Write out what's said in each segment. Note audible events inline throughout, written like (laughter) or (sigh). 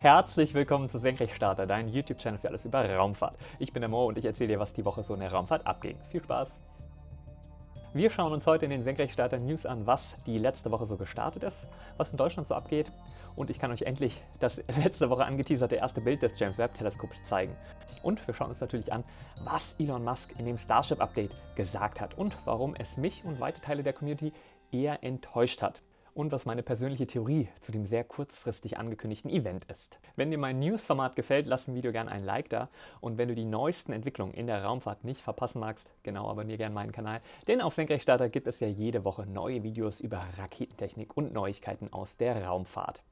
Herzlich willkommen zu Senkrechtstarter, dein YouTube-Channel für alles über Raumfahrt. Ich bin der Mo und ich erzähle dir, was die Woche so in der Raumfahrt abging. Viel Spaß! Wir schauen uns heute in den Senkrechtstarter News an, was die letzte Woche so gestartet ist, was in Deutschland so abgeht und ich kann euch endlich das (laughs) letzte Woche angeteaserte erste Bild des James Webb Teleskops zeigen. Und wir schauen uns natürlich an, was Elon Musk in dem Starship Update gesagt hat und warum es mich und weite Teile der Community eher enttäuscht hat und was meine persönliche Theorie zu dem sehr kurzfristig angekündigten Event ist. Wenn dir mein News-Format gefällt, lass ein Video gerne ein Like da und wenn du die neuesten Entwicklungen in der Raumfahrt nicht verpassen magst, genau abonniere gerne meinen Kanal, denn auf Senkrechtstarter gibt es ja jede Woche neue Videos über Raketentechnik und Neuigkeiten aus der Raumfahrt.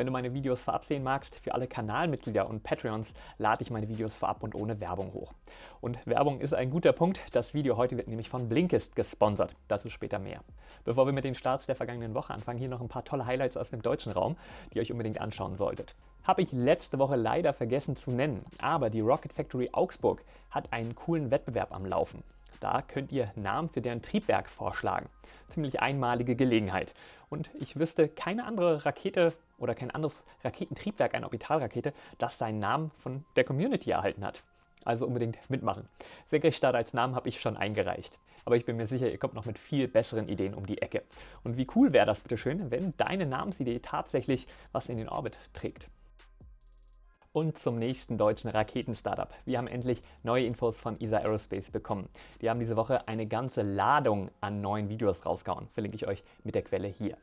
Wenn du meine Videos vorab sehen magst, für alle Kanalmitglieder und Patreons lade ich meine Videos vorab und ohne Werbung hoch. Und Werbung ist ein guter Punkt. Das Video heute wird nämlich von Blinkist gesponsert. Dazu später mehr. Bevor wir mit den Starts der vergangenen Woche anfangen, hier noch ein paar tolle Highlights aus dem deutschen Raum, die ihr euch unbedingt anschauen solltet. Habe ich letzte Woche leider vergessen zu nennen, aber die Rocket Factory Augsburg hat einen coolen Wettbewerb am Laufen. Da könnt ihr Namen für deren Triebwerk vorschlagen. Ziemlich einmalige Gelegenheit. Und ich wüsste keine andere Rakete oder kein anderes Raketentriebwerk, eine Orbitalrakete, das seinen Namen von der Community erhalten hat. Also unbedingt mitmachen. Senkrechtstarter als Namen habe ich schon eingereicht. Aber ich bin mir sicher, ihr kommt noch mit viel besseren Ideen um die Ecke. Und wie cool wäre das bitte schön, wenn deine Namensidee tatsächlich was in den Orbit trägt. Und zum nächsten deutschen Raketen-Startup. Wir haben endlich neue Infos von ESA Aerospace bekommen. Die haben diese Woche eine ganze Ladung an neuen Videos rausgehauen. Verlinke ich euch mit der Quelle hier.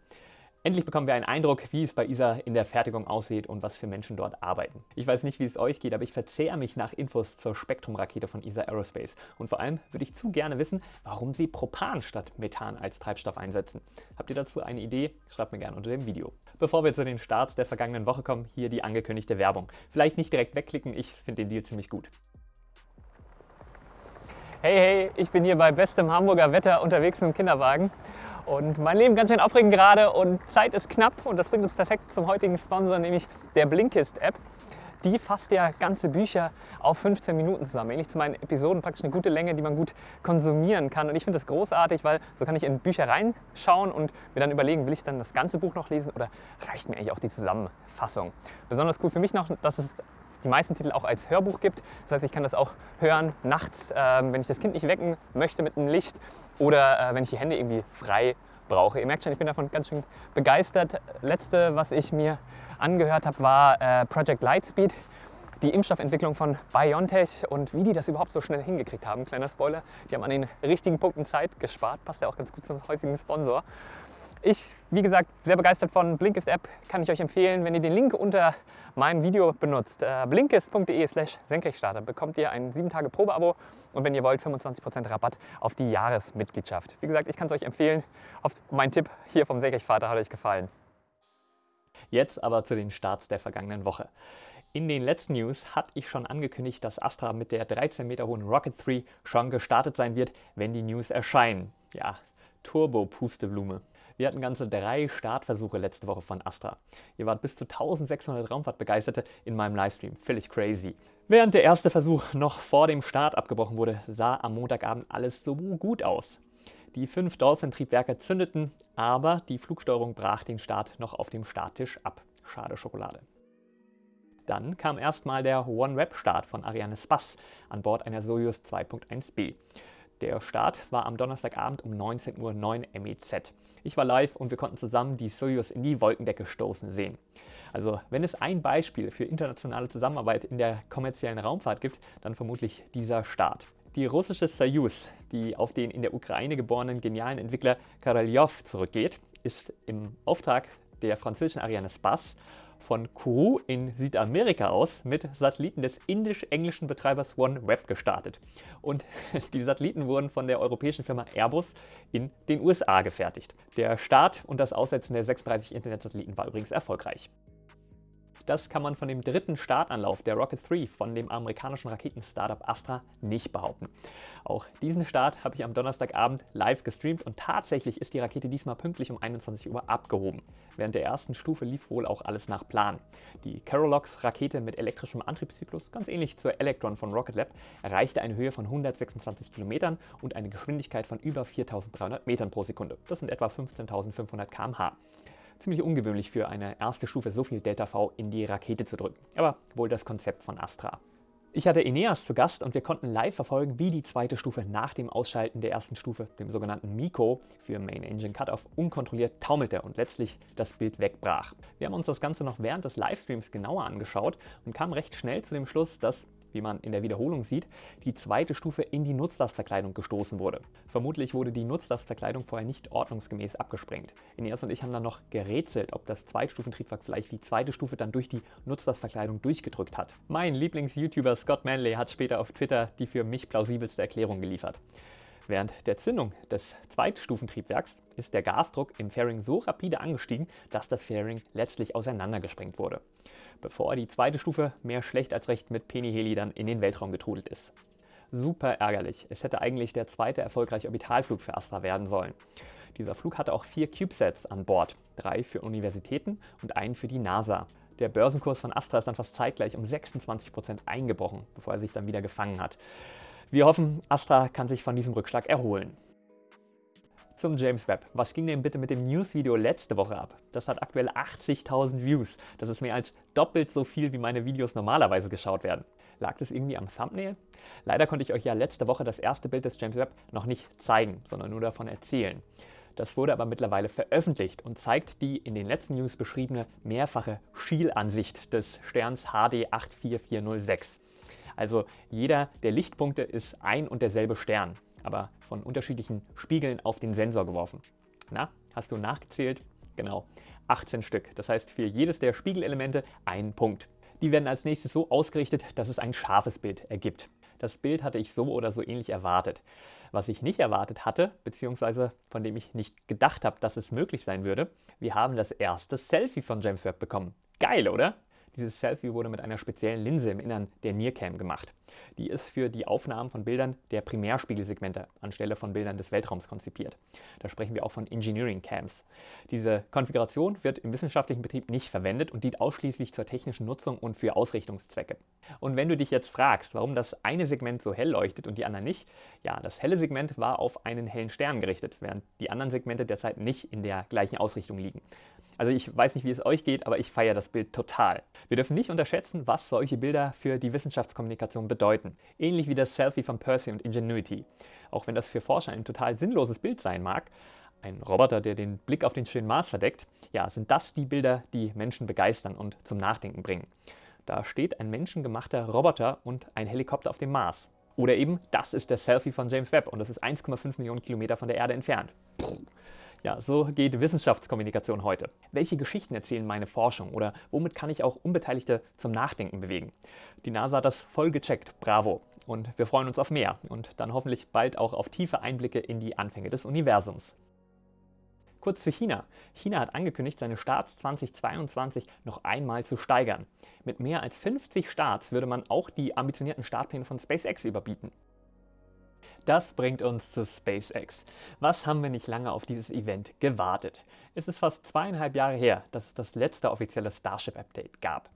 Endlich bekommen wir einen Eindruck, wie es bei ISA in der Fertigung aussieht und was für Menschen dort arbeiten. Ich weiß nicht, wie es euch geht, aber ich verzehre mich nach Infos zur Spektrum-Rakete von ISA Aerospace. Und vor allem würde ich zu gerne wissen, warum sie Propan statt Methan als Treibstoff einsetzen. Habt ihr dazu eine Idee? Schreibt mir gerne unter dem Video. Bevor wir zu den Starts der vergangenen Woche kommen, hier die angekündigte Werbung. Vielleicht nicht direkt wegklicken, ich finde den Deal ziemlich gut. Hey, hey, ich bin hier bei bestem Hamburger Wetter unterwegs mit dem Kinderwagen und mein Leben ganz schön aufregend gerade und Zeit ist knapp und das bringt uns perfekt zum heutigen Sponsor, nämlich der Blinkist-App. Die fasst ja ganze Bücher auf 15 Minuten zusammen. Ähnlich zu meinen Episoden praktisch eine gute Länge, die man gut konsumieren kann. Und ich finde das großartig, weil so kann ich in Bücher reinschauen und mir dann überlegen, will ich dann das ganze Buch noch lesen oder reicht mir eigentlich auch die Zusammenfassung. Besonders cool für mich noch, dass es die meisten Titel auch als Hörbuch gibt. Das heißt, ich kann das auch hören nachts, äh, wenn ich das Kind nicht wecken möchte mit einem Licht oder äh, wenn ich die Hände irgendwie frei brauche. Ihr merkt schon, ich bin davon ganz schön begeistert. Letzte, was ich mir angehört habe, war äh, Project Lightspeed, die Impfstoffentwicklung von BioNTech und wie die das überhaupt so schnell hingekriegt haben. Kleiner Spoiler, die haben an den richtigen Punkten Zeit gespart. Passt ja auch ganz gut zum heutigen Sponsor. Ich, wie gesagt, sehr begeistert von Blinkist App, kann ich euch empfehlen, wenn ihr den Link unter meinem Video benutzt. Äh, blinkist.de slash Senkrechtstarter bekommt ihr ein 7 Tage Probeabo und wenn ihr wollt 25% Rabatt auf die Jahresmitgliedschaft. Wie gesagt, ich kann es euch empfehlen. Mein Tipp hier vom Senkrechtsvater hat euch gefallen. Jetzt aber zu den Starts der vergangenen Woche. In den letzten News hatte ich schon angekündigt, dass Astra mit der 13 Meter hohen Rocket 3 schon gestartet sein wird, wenn die News erscheinen. Ja, Turbo-Pusteblume. Wir hatten ganze drei Startversuche letzte Woche von Astra. Ihr wart bis zu 1600 Raumfahrtbegeisterte in meinem Livestream. Völlig crazy. Während der erste Versuch noch vor dem Start abgebrochen wurde, sah am Montagabend alles so gut aus. Die fünf Dolphin-Triebwerke zündeten, aber die Flugsteuerung brach den Start noch auf dem Starttisch ab. Schade Schokolade. Dann kam erstmal der OneWeb-Start von Ariane Spass an Bord einer Soyuz 2.1b. Der Start war am Donnerstagabend um 19.09 Uhr MEZ. Ich war live und wir konnten zusammen die Soyuz in die Wolkendecke stoßen sehen. Also wenn es ein Beispiel für internationale Zusammenarbeit in der kommerziellen Raumfahrt gibt, dann vermutlich dieser Start. Die russische Soyuz, die auf den in der Ukraine geborenen genialen Entwickler Karaljov zurückgeht, ist im Auftrag der französischen Ariane Spass von Kourou in Südamerika aus mit Satelliten des indisch-englischen Betreibers OneWeb gestartet. Und (laughs) die Satelliten wurden von der europäischen Firma Airbus in den USA gefertigt. Der Start und das Aussetzen der 36 Internetsatelliten war übrigens erfolgreich. Das kann man von dem dritten Startanlauf der Rocket 3 von dem amerikanischen Raketen-Startup Astra nicht behaupten. Auch diesen Start habe ich am Donnerstagabend live gestreamt und tatsächlich ist die Rakete diesmal pünktlich um 21 Uhr abgehoben. Während der ersten Stufe lief wohl auch alles nach Plan. Die Carolox-Rakete mit elektrischem Antriebszyklus, ganz ähnlich zur Electron von Rocket Lab, erreichte eine Höhe von 126 Kilometern und eine Geschwindigkeit von über 4300 Metern pro Sekunde. Das sind etwa 15.500 km/h. Ziemlich ungewöhnlich für eine erste Stufe so viel Delta V in die Rakete zu drücken, aber wohl das Konzept von Astra. Ich hatte Eneas zu Gast und wir konnten live verfolgen, wie die zweite Stufe nach dem Ausschalten der ersten Stufe, dem sogenannten Miko für Main Engine Cutoff, unkontrolliert taumelte und letztlich das Bild wegbrach. Wir haben uns das Ganze noch während des Livestreams genauer angeschaut und kamen recht schnell zu dem Schluss, dass wie man in der Wiederholung sieht, die zweite Stufe in die Nutzlastverkleidung gestoßen wurde. Vermutlich wurde die Nutzlastverkleidung vorher nicht ordnungsgemäß abgesprengt. Ineas und ich haben dann noch gerätselt, ob das Zweitstufentriebwerk vielleicht die zweite Stufe dann durch die Nutzlastverkleidung durchgedrückt hat. Mein Lieblings-YouTuber Scott Manley hat später auf Twitter die für mich plausibelste Erklärung geliefert. Während der Zündung des Zweitstufentriebwerks ist der Gasdruck im Fairing so rapide angestiegen, dass das Fairing letztlich auseinandergesprengt wurde, bevor die zweite Stufe mehr schlecht als recht mit Penny-Heli dann in den Weltraum getrudelt ist. Super ärgerlich. Es hätte eigentlich der zweite erfolgreiche Orbitalflug für Astra werden sollen. Dieser Flug hatte auch vier CubeSats an Bord, drei für Universitäten und einen für die NASA. Der Börsenkurs von Astra ist dann fast zeitgleich um 26% eingebrochen, bevor er sich dann wieder gefangen hat. Wir hoffen, Astra kann sich von diesem Rückschlag erholen. Zum James Webb. Was ging denn bitte mit dem News-Video letzte Woche ab? Das hat aktuell 80.000 Views. Das ist mehr als doppelt so viel, wie meine Videos normalerweise geschaut werden. Lag das irgendwie am Thumbnail? Leider konnte ich euch ja letzte Woche das erste Bild des James Webb noch nicht zeigen, sondern nur davon erzählen. Das wurde aber mittlerweile veröffentlicht und zeigt die in den letzten News beschriebene mehrfache Schielansicht des Sterns HD 84406. Also jeder der Lichtpunkte ist ein und derselbe Stern, aber von unterschiedlichen Spiegeln auf den Sensor geworfen. Na, hast du nachgezählt? Genau, 18 Stück. Das heißt für jedes der Spiegelelemente ein Punkt. Die werden als nächstes so ausgerichtet, dass es ein scharfes Bild ergibt. Das Bild hatte ich so oder so ähnlich erwartet. Was ich nicht erwartet hatte, beziehungsweise von dem ich nicht gedacht habe, dass es möglich sein würde, wir haben das erste Selfie von James Webb bekommen. Geil, oder? Dieses Selfie wurde mit einer speziellen Linse im Innern der NIRCam gemacht. Die ist für die Aufnahmen von Bildern der Primärspiegelsegmente anstelle von Bildern des Weltraums konzipiert. Da sprechen wir auch von Engineering Cams. Diese Konfiguration wird im wissenschaftlichen Betrieb nicht verwendet und dient ausschließlich zur technischen Nutzung und für Ausrichtungszwecke. Und wenn du dich jetzt fragst, warum das eine Segment so hell leuchtet und die anderen nicht, ja, das helle Segment war auf einen hellen Stern gerichtet, während die anderen Segmente derzeit nicht in der gleichen Ausrichtung liegen. Also ich weiß nicht, wie es euch geht, aber ich feiere das Bild total. Wir dürfen nicht unterschätzen, was solche Bilder für die Wissenschaftskommunikation bedeuten. Ähnlich wie das Selfie von Percy und Ingenuity. Auch wenn das für Forscher ein total sinnloses Bild sein mag, ein Roboter, der den Blick auf den schönen Mars verdeckt, ja, sind das die Bilder, die Menschen begeistern und zum Nachdenken bringen. Da steht ein menschengemachter Roboter und ein Helikopter auf dem Mars. Oder eben, das ist der Selfie von James Webb und das ist 1,5 Millionen Kilometer von der Erde entfernt. Ja, so geht Wissenschaftskommunikation heute. Welche Geschichten erzählen meine Forschung oder womit kann ich auch Unbeteiligte zum Nachdenken bewegen? Die NASA hat das voll gecheckt, bravo. Und wir freuen uns auf mehr und dann hoffentlich bald auch auf tiefe Einblicke in die Anfänge des Universums. Kurz zu China. China hat angekündigt, seine Starts 2022 noch einmal zu steigern. Mit mehr als 50 Starts würde man auch die ambitionierten Startpläne von SpaceX überbieten. Das bringt uns zu SpaceX. Was haben wir nicht lange auf dieses Event gewartet? Es ist fast zweieinhalb Jahre her, dass es das letzte offizielle Starship-Update gab.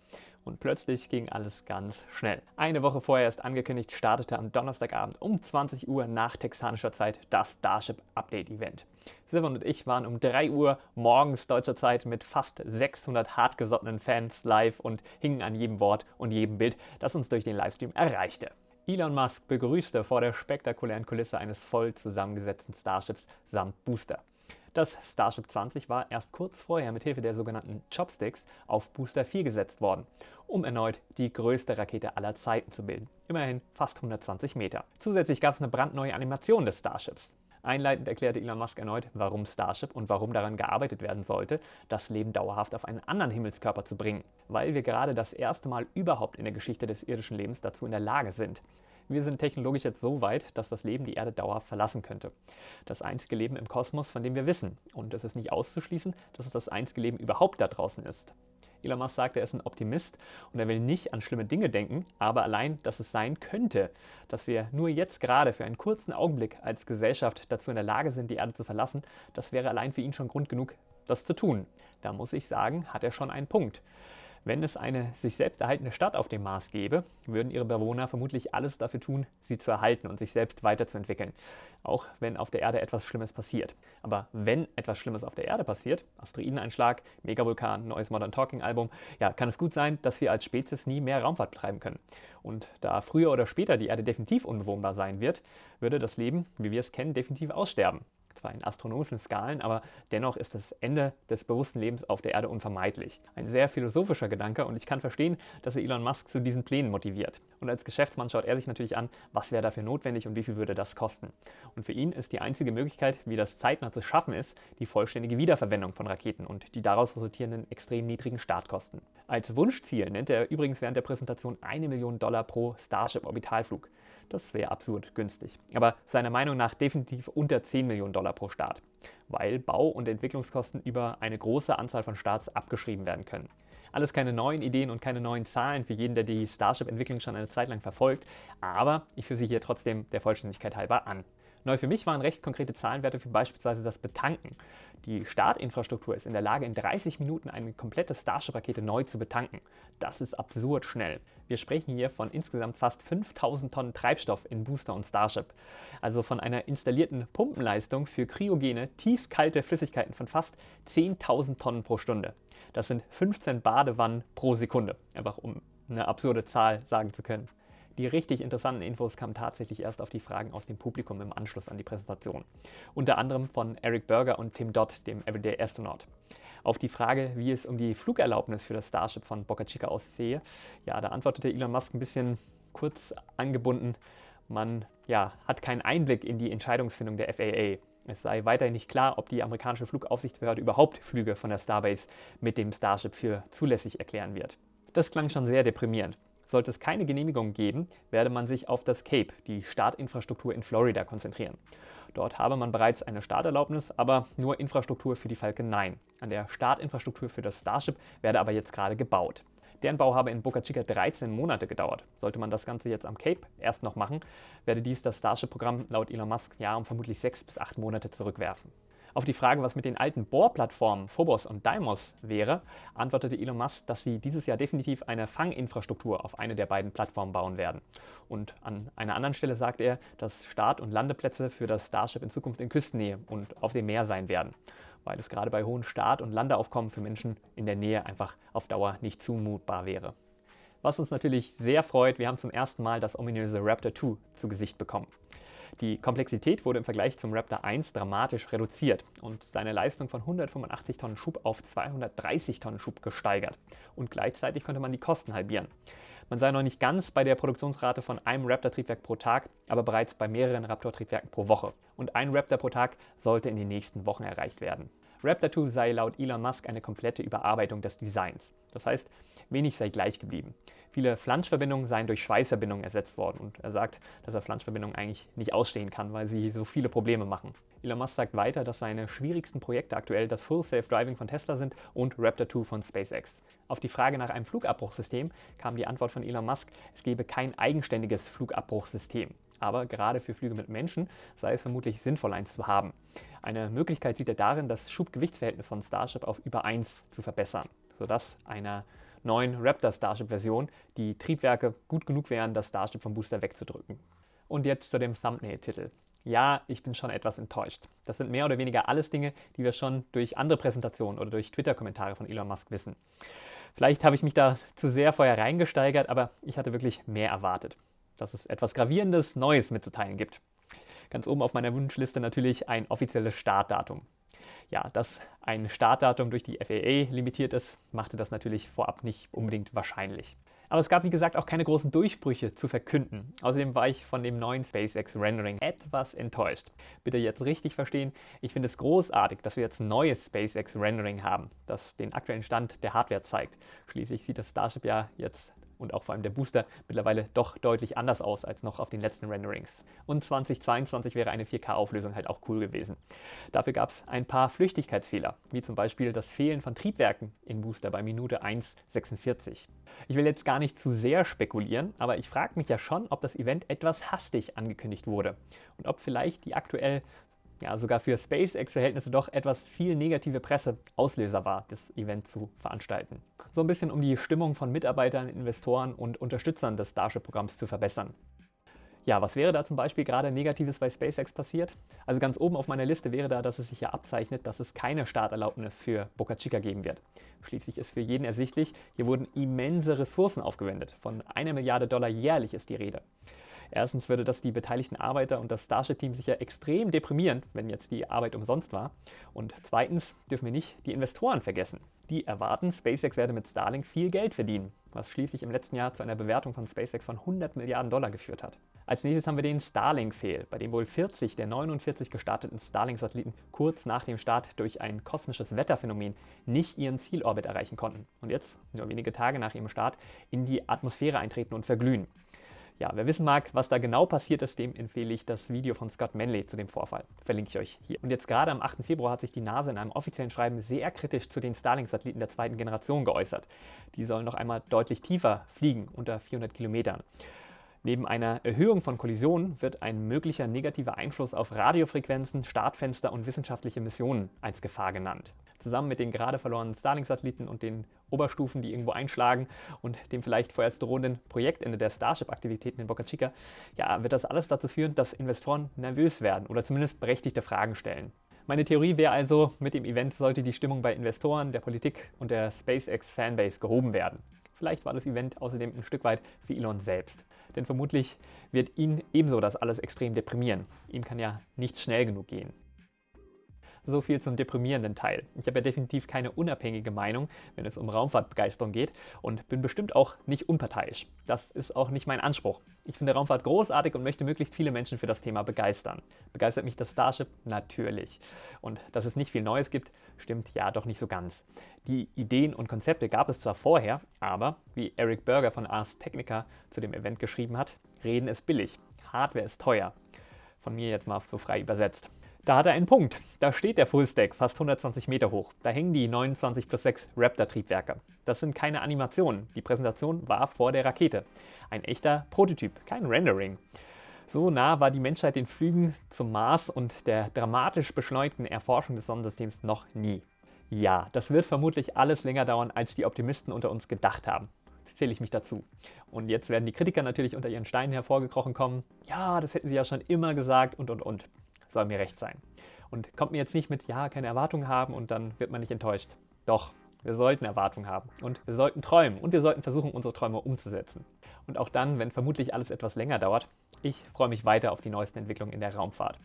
Und plötzlich ging alles ganz schnell. Eine Woche vorher ist angekündigt, startete am Donnerstagabend um 20 Uhr nach texanischer Zeit das Starship Update Event. Silvan und ich waren um 3 Uhr morgens deutscher Zeit mit fast 600 hartgesottenen Fans live und hingen an jedem Wort und jedem Bild, das uns durch den Livestream erreichte. Elon Musk begrüßte vor der spektakulären Kulisse eines voll zusammengesetzten Starships samt Booster. Das Starship 20 war erst kurz vorher mit Hilfe der sogenannten Chopsticks auf Booster 4 gesetzt worden, um erneut die größte Rakete aller Zeiten zu bilden. Immerhin fast 120 Meter. Zusätzlich gab es eine brandneue Animation des Starships. Einleitend erklärte Elon Musk erneut, warum Starship und warum daran gearbeitet werden sollte, das Leben dauerhaft auf einen anderen Himmelskörper zu bringen. Weil wir gerade das erste Mal überhaupt in der Geschichte des irdischen Lebens dazu in der Lage sind. Wir sind technologisch jetzt so weit, dass das Leben die Erde dauerhaft verlassen könnte. Das einzige Leben im Kosmos, von dem wir wissen. Und es ist nicht auszuschließen, dass es das einzige Leben überhaupt da draußen ist. Elon Musk sagt, er ist ein Optimist und er will nicht an schlimme Dinge denken, aber allein, dass es sein könnte, dass wir nur jetzt gerade für einen kurzen Augenblick als Gesellschaft dazu in der Lage sind, die Erde zu verlassen, das wäre allein für ihn schon Grund genug, das zu tun. Da muss ich sagen, hat er schon einen Punkt. Wenn es eine sich selbst erhaltene Stadt auf dem Mars gäbe, würden ihre Bewohner vermutlich alles dafür tun, sie zu erhalten und sich selbst weiterzuentwickeln, auch wenn auf der Erde etwas Schlimmes passiert. Aber wenn etwas Schlimmes auf der Erde passiert, Asteroideneinschlag, Megavulkan, neues Modern Talking Album, ja, kann es gut sein, dass wir als Spezies nie mehr Raumfahrt betreiben können. Und da früher oder später die Erde definitiv unbewohnbar sein wird, würde das Leben, wie wir es kennen, definitiv aussterben zwar in astronomischen Skalen, aber dennoch ist das Ende des bewussten Lebens auf der Erde unvermeidlich. Ein sehr philosophischer Gedanke und ich kann verstehen, dass er Elon Musk zu diesen Plänen motiviert. Und als Geschäftsmann schaut er sich natürlich an, was wäre dafür notwendig und wie viel würde das kosten. Und für ihn ist die einzige Möglichkeit, wie das zeitnah zu schaffen ist, die vollständige Wiederverwendung von Raketen und die daraus resultierenden extrem niedrigen Startkosten. Als Wunschziel nennt er übrigens während der Präsentation eine Million Dollar pro Starship-Orbitalflug. Das wäre absurd günstig. Aber seiner Meinung nach definitiv unter 10 Millionen Dollar pro Start, weil Bau- und Entwicklungskosten über eine große Anzahl von Starts abgeschrieben werden können. Alles keine neuen Ideen und keine neuen Zahlen für jeden, der die Starship-Entwicklung schon eine Zeit lang verfolgt, aber ich führe sie hier trotzdem der Vollständigkeit halber an. Neu für mich waren recht konkrete Zahlenwerte für beispielsweise das Betanken. Die Startinfrastruktur ist in der Lage, in 30 Minuten eine komplette Starship-Rakete neu zu betanken. Das ist absurd schnell. Wir sprechen hier von insgesamt fast 5000 Tonnen Treibstoff in Booster und Starship. Also von einer installierten Pumpenleistung für kryogene, tiefkalte Flüssigkeiten von fast 10.000 Tonnen pro Stunde. Das sind 15 Badewannen pro Sekunde, einfach um eine absurde Zahl sagen zu können. Die richtig interessanten Infos kamen tatsächlich erst auf die Fragen aus dem Publikum im Anschluss an die Präsentation. Unter anderem von Eric Berger und Tim Dodd, dem Everyday Astronaut. Auf die Frage, wie es um die Flugerlaubnis für das Starship von Boca Chica aussehe, ja, da antwortete Elon Musk ein bisschen kurz angebunden, man ja, hat keinen Einblick in die Entscheidungsfindung der FAA. Es sei weiterhin nicht klar, ob die amerikanische Flugaufsichtsbehörde überhaupt Flüge von der Starbase mit dem Starship für zulässig erklären wird. Das klang schon sehr deprimierend. Sollte es keine Genehmigung geben, werde man sich auf das Cape, die Startinfrastruktur in Florida, konzentrieren. Dort habe man bereits eine Starterlaubnis, aber nur Infrastruktur für die Falcon 9. An der Startinfrastruktur für das Starship werde aber jetzt gerade gebaut. Deren Bau habe in Boca Chica 13 Monate gedauert. Sollte man das Ganze jetzt am Cape erst noch machen, werde dies das Starship-Programm laut Elon Musk ja um vermutlich sechs bis acht Monate zurückwerfen. Auf die Frage, was mit den alten Bohrplattformen Phobos und Deimos wäre, antwortete Elon Musk, dass sie dieses Jahr definitiv eine Fanginfrastruktur auf eine der beiden Plattformen bauen werden. Und an einer anderen Stelle sagt er, dass Start- und Landeplätze für das Starship in Zukunft in Küstennähe und auf dem Meer sein werden, weil es gerade bei hohen Start- und Landeaufkommen für Menschen in der Nähe einfach auf Dauer nicht zumutbar wäre. Was uns natürlich sehr freut, wir haben zum ersten Mal das ominöse Raptor 2 zu Gesicht bekommen. Die Komplexität wurde im Vergleich zum Raptor 1 dramatisch reduziert und seine Leistung von 185 Tonnen Schub auf 230 Tonnen Schub gesteigert. Und gleichzeitig konnte man die Kosten halbieren. Man sei noch nicht ganz bei der Produktionsrate von einem Raptor-Triebwerk pro Tag, aber bereits bei mehreren Raptor-Triebwerken pro Woche. Und ein Raptor pro Tag sollte in den nächsten Wochen erreicht werden. Raptor 2 sei laut Elon Musk eine komplette Überarbeitung des Designs. Das heißt, wenig sei gleich geblieben. Viele Flanschverbindungen seien durch Schweißverbindungen ersetzt worden und er sagt, dass er Flanschverbindungen eigentlich nicht ausstehen kann, weil sie so viele Probleme machen. Elon Musk sagt weiter, dass seine schwierigsten Projekte aktuell das Full Safe Driving von Tesla sind und Raptor 2 von SpaceX. Auf die Frage nach einem Flugabbruchsystem kam die Antwort von Elon Musk, es gebe kein eigenständiges Flugabbruchsystem. Aber gerade für Flüge mit Menschen sei es vermutlich sinnvoll, eins zu haben. Eine Möglichkeit sieht er darin, das Schubgewichtsverhältnis von Starship auf über 1 zu verbessern, sodass einer neuen Raptor Starship-Version die Triebwerke gut genug wären, das Starship vom Booster wegzudrücken. Und jetzt zu dem Thumbnail-Titel. Ja, ich bin schon etwas enttäuscht. Das sind mehr oder weniger alles Dinge, die wir schon durch andere Präsentationen oder durch Twitter-Kommentare von Elon Musk wissen. Vielleicht habe ich mich da zu sehr vorher reingesteigert, aber ich hatte wirklich mehr erwartet. Dass es etwas Gravierendes, Neues mitzuteilen gibt. Ganz oben auf meiner Wunschliste natürlich ein offizielles Startdatum. Ja, dass ein Startdatum durch die FAA limitiert ist, machte das natürlich vorab nicht unbedingt wahrscheinlich. Aber es gab wie gesagt auch keine großen Durchbrüche zu verkünden. Außerdem war ich von dem neuen SpaceX Rendering etwas enttäuscht. Bitte jetzt richtig verstehen, ich finde es großartig, dass wir jetzt ein neues SpaceX Rendering haben, das den aktuellen Stand der Hardware zeigt. Schließlich sieht das Starship ja jetzt und auch vor allem der Booster mittlerweile doch deutlich anders aus als noch auf den letzten Renderings. Und 2022 wäre eine 4K-Auflösung halt auch cool gewesen. Dafür gab es ein paar Flüchtigkeitsfehler, wie zum Beispiel das Fehlen von Triebwerken im Booster bei Minute 1,46. Ich will jetzt gar nicht zu sehr spekulieren, aber ich frage mich ja schon, ob das Event etwas hastig angekündigt wurde und ob vielleicht die aktuell ja sogar für SpaceX-Verhältnisse doch etwas viel negative Presse Auslöser war, das Event zu veranstalten. So ein bisschen um die Stimmung von Mitarbeitern, Investoren und Unterstützern des Starship-Programms zu verbessern. Ja, was wäre da zum Beispiel gerade Negatives bei SpaceX passiert? Also ganz oben auf meiner Liste wäre da, dass es sich ja abzeichnet, dass es keine Starterlaubnis für Boca Chica geben wird. Schließlich ist für jeden ersichtlich, hier wurden immense Ressourcen aufgewendet. Von einer Milliarde Dollar jährlich ist die Rede. Erstens würde das die beteiligten Arbeiter und das Starship-Team sicher extrem deprimieren, wenn jetzt die Arbeit umsonst war. Und zweitens dürfen wir nicht die Investoren vergessen. Die erwarten, SpaceX werde mit Starlink viel Geld verdienen, was schließlich im letzten Jahr zu einer Bewertung von SpaceX von 100 Milliarden Dollar geführt hat. Als nächstes haben wir den Starlink-Fail, bei dem wohl 40 der 49 gestarteten Starlink-Satelliten kurz nach dem Start durch ein kosmisches Wetterphänomen nicht ihren Zielorbit erreichen konnten und jetzt, nur wenige Tage nach ihrem Start, in die Atmosphäre eintreten und verglühen. Ja, wer wissen mag, was da genau passiert ist, dem empfehle ich das Video von Scott Manley zu dem Vorfall. Verlinke ich euch hier. Und jetzt gerade am 8. Februar hat sich die NASA in einem offiziellen Schreiben sehr kritisch zu den Starlink-Satelliten der zweiten Generation geäußert. Die sollen noch einmal deutlich tiefer fliegen, unter 400 Kilometern. Neben einer Erhöhung von Kollisionen wird ein möglicher negativer Einfluss auf Radiofrequenzen, Startfenster und wissenschaftliche Missionen als Gefahr genannt zusammen mit den gerade verlorenen Starlink-Satelliten und den Oberstufen, die irgendwo einschlagen und dem vielleicht vorerst drohenden Projektende der Starship-Aktivitäten in Boca Chica, ja, wird das alles dazu führen, dass Investoren nervös werden oder zumindest berechtigte Fragen stellen. Meine Theorie wäre also, mit dem Event sollte die Stimmung bei Investoren, der Politik und der SpaceX-Fanbase gehoben werden. Vielleicht war das Event außerdem ein Stück weit für Elon selbst. Denn vermutlich wird ihn ebenso das alles extrem deprimieren. Ihm kann ja nichts schnell genug gehen. So viel zum deprimierenden Teil. Ich habe ja definitiv keine unabhängige Meinung, wenn es um Raumfahrtbegeisterung geht und bin bestimmt auch nicht unparteiisch. Das ist auch nicht mein Anspruch. Ich finde Raumfahrt großartig und möchte möglichst viele Menschen für das Thema begeistern. Begeistert mich das Starship? Natürlich. Und dass es nicht viel Neues gibt, stimmt ja doch nicht so ganz. Die Ideen und Konzepte gab es zwar vorher, aber, wie Eric Berger von Ars Technica zu dem Event geschrieben hat, Reden ist billig, Hardware ist teuer. Von mir jetzt mal so frei übersetzt. Da hat er einen Punkt. Da steht der Fullstack fast 120 Meter hoch. Da hängen die 29 plus 6 Raptor-Triebwerke. Das sind keine Animationen. Die Präsentation war vor der Rakete. Ein echter Prototyp, kein Rendering. So nah war die Menschheit den Flügen zum Mars und der dramatisch beschleunigten Erforschung des Sonnensystems noch nie. Ja, das wird vermutlich alles länger dauern, als die Optimisten unter uns gedacht haben. Zähle ich mich dazu. Und jetzt werden die Kritiker natürlich unter ihren Steinen hervorgekrochen kommen. Ja, das hätten sie ja schon immer gesagt und und und soll mir recht sein. Und kommt mir jetzt nicht mit, ja, keine Erwartungen haben und dann wird man nicht enttäuscht. Doch, wir sollten Erwartungen haben und wir sollten träumen und wir sollten versuchen, unsere Träume umzusetzen. Und auch dann, wenn vermutlich alles etwas länger dauert, ich freue mich weiter auf die neuesten Entwicklungen in der Raumfahrt.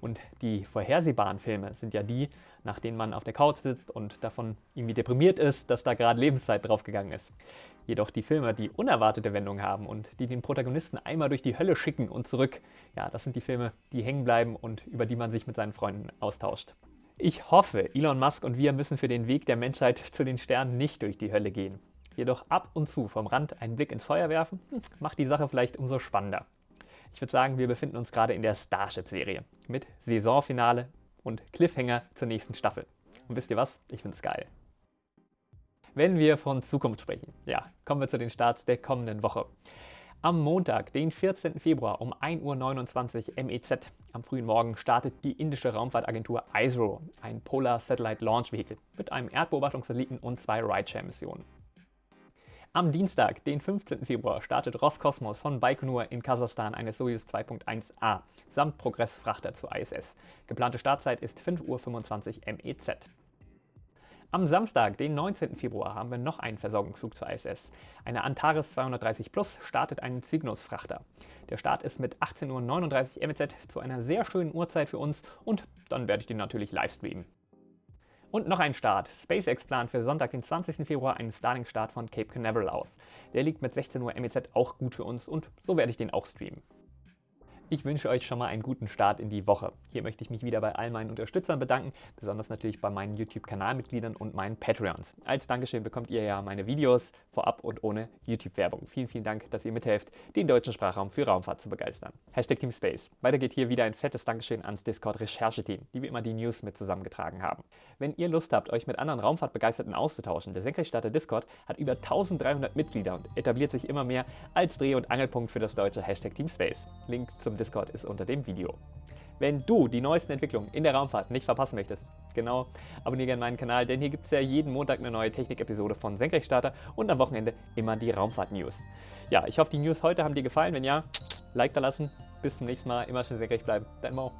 Und die vorhersehbaren Filme sind ja die, nach denen man auf der Couch sitzt und davon irgendwie deprimiert ist, dass da gerade Lebenszeit draufgegangen ist. Jedoch die Filme, die unerwartete Wendungen haben und die den Protagonisten einmal durch die Hölle schicken und zurück, ja, das sind die Filme, die hängen bleiben und über die man sich mit seinen Freunden austauscht. Ich hoffe, Elon Musk und wir müssen für den Weg der Menschheit zu den Sternen nicht durch die Hölle gehen. Jedoch ab und zu vom Rand einen Blick ins Feuer werfen, hm, macht die Sache vielleicht umso spannender. Ich würde sagen, wir befinden uns gerade in der Starship-Serie mit Saisonfinale und Cliffhanger zur nächsten Staffel. Und wisst ihr was? Ich finde es geil. Wenn wir von Zukunft sprechen, ja, kommen wir zu den Starts der kommenden Woche. Am Montag, den 14. Februar um 1.29 Uhr MEZ am frühen Morgen startet die indische Raumfahrtagentur ISRO, ein Polar Satellite Launch Vehicle, mit einem Erdbeobachtungssatelliten und zwei Rideshare-Missionen. Am Dienstag, den 15. Februar, startet Roskosmos von Baikonur in Kasachstan eine Soyuz 2.1a samt Progressfrachter zur ISS. Geplante Startzeit ist 5.25 Uhr MEZ. Am Samstag, den 19. Februar, haben wir noch einen Versorgungsflug zur ISS. Eine Antares 230 Plus startet einen Cygnus-Frachter. Der Start ist mit 18.39 Uhr MEZ zu einer sehr schönen Uhrzeit für uns und dann werde ich den natürlich live streamen. Und noch ein Start. SpaceX plant für Sonntag, den 20. Februar, einen Starlink-Start von Cape Canaveral aus. Der liegt mit 16 Uhr MEZ auch gut für uns und so werde ich den auch streamen. Ich wünsche euch schon mal einen guten Start in die Woche. Hier möchte ich mich wieder bei all meinen Unterstützern bedanken, besonders natürlich bei meinen YouTube-Kanalmitgliedern und meinen Patreons. Als Dankeschön bekommt ihr ja meine Videos vorab und ohne YouTube-Werbung. Vielen, vielen Dank, dass ihr mithelft, den deutschen Sprachraum für Raumfahrt zu begeistern. Hashtag Team Space. Weiter geht hier wieder ein fettes Dankeschön ans Discord-Rechercheteam, die wie immer die News mit zusammengetragen haben. Wenn ihr Lust habt, euch mit anderen Raumfahrtbegeisterten auszutauschen, der Senkrechtstarter Discord hat über 1300 Mitglieder und etabliert sich immer mehr als Dreh- und Angelpunkt für das deutsche Hashtag Team Space. Link zum Discord Discord ist unter dem Video. Wenn du die neuesten Entwicklungen in der Raumfahrt nicht verpassen möchtest, genau, abonniere gerne meinen Kanal, denn hier gibt es ja jeden Montag eine neue Technik-Episode von Senkrechtstarter und am Wochenende immer die Raumfahrt-News. Ja, ich hoffe, die News heute haben dir gefallen. Wenn ja, Like da lassen. Bis zum nächsten Mal. Immer schön senkrecht bleiben. Dein Mo.